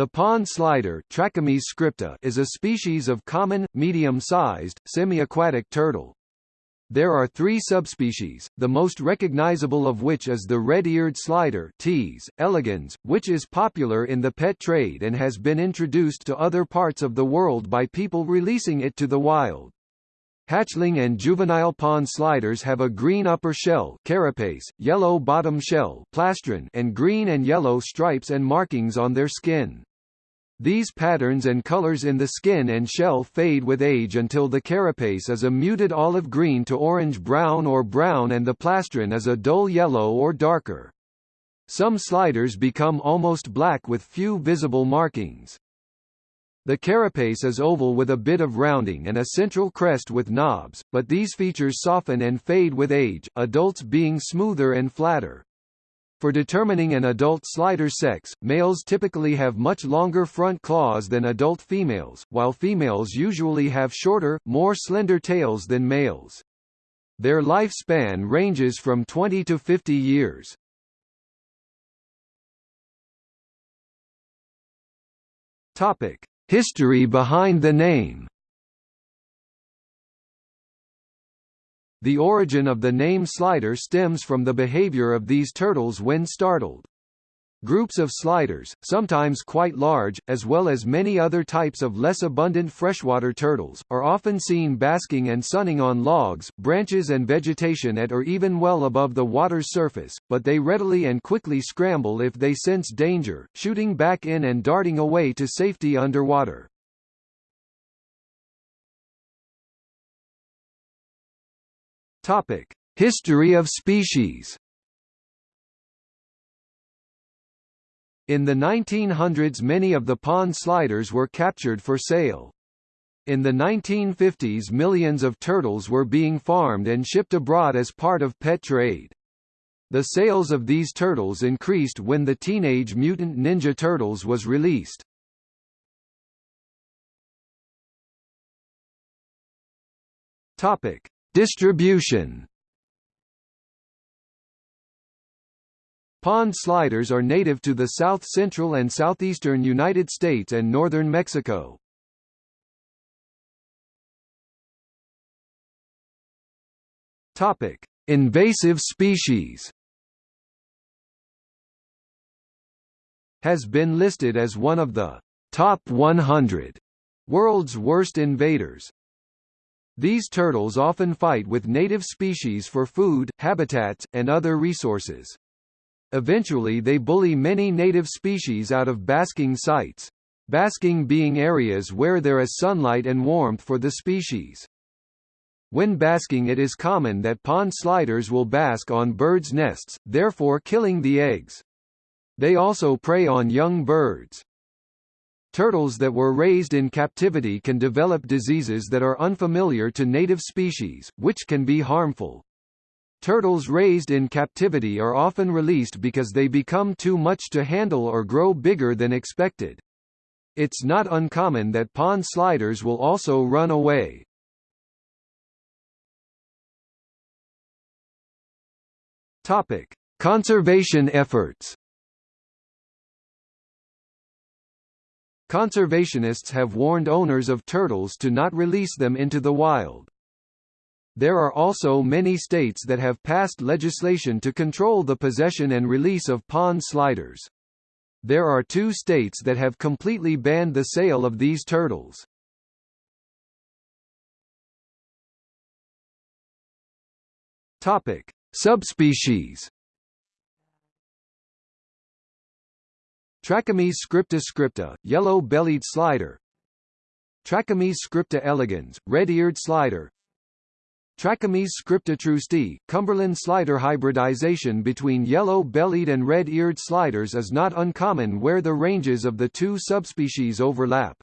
The pond slider scripta is a species of common, medium-sized, semi-aquatic turtle. There are three subspecies, the most recognizable of which is the red-eared slider Ts. elegans, which is popular in the pet trade and has been introduced to other parts of the world by people releasing it to the wild. Hatchling and juvenile pond sliders have a green upper shell carapace, yellow bottom shell plastron, and green and yellow stripes and markings on their skin. These patterns and colors in the skin and shell fade with age until the carapace is a muted olive green to orange-brown or brown and the plastron is a dull yellow or darker. Some sliders become almost black with few visible markings. The carapace is oval with a bit of rounding and a central crest with knobs, but these features soften and fade with age, adults being smoother and flatter. For determining an adult slider sex, males typically have much longer front claws than adult females, while females usually have shorter, more slender tails than males. Their lifespan ranges from 20 to 50 years. Topic: History behind the name The origin of the name slider stems from the behavior of these turtles when startled. Groups of sliders, sometimes quite large, as well as many other types of less abundant freshwater turtles, are often seen basking and sunning on logs, branches and vegetation at or even well above the water's surface, but they readily and quickly scramble if they sense danger, shooting back in and darting away to safety underwater. Topic: History of species. In the 1900s many of the pond sliders were captured for sale. In the 1950s millions of turtles were being farmed and shipped abroad as part of pet trade. The sales of these turtles increased when the Teenage Mutant Ninja Turtles was released. Topic: Distribution Pond sliders are native to the south-central and southeastern United States and northern Mexico. Topic: Invasive species. Has been listed as one of the top 100 world's worst invaders. These turtles often fight with native species for food, habitats, and other resources. Eventually they bully many native species out of basking sites. Basking being areas where there is sunlight and warmth for the species. When basking it is common that pond sliders will bask on birds' nests, therefore killing the eggs. They also prey on young birds. Turtles that were raised in captivity can develop diseases that are unfamiliar to native species, which can be harmful. Turtles raised in captivity are often released because they become too much to handle or grow bigger than expected. It's not uncommon that pond sliders will also run away. Topic: Conservation efforts. Conservationists have warned owners of turtles to not release them into the wild. There are also many states that have passed legislation to control the possession and release of pond sliders. There are two states that have completely banned the sale of these turtles. Topic: Subspecies Trachemys scripta scripta, yellow-bellied slider Trachemys scripta elegans, red-eared slider Trachemys scripta troostii, Cumberland slider hybridization between yellow-bellied and red-eared sliders is not uncommon where the ranges of the two subspecies overlap.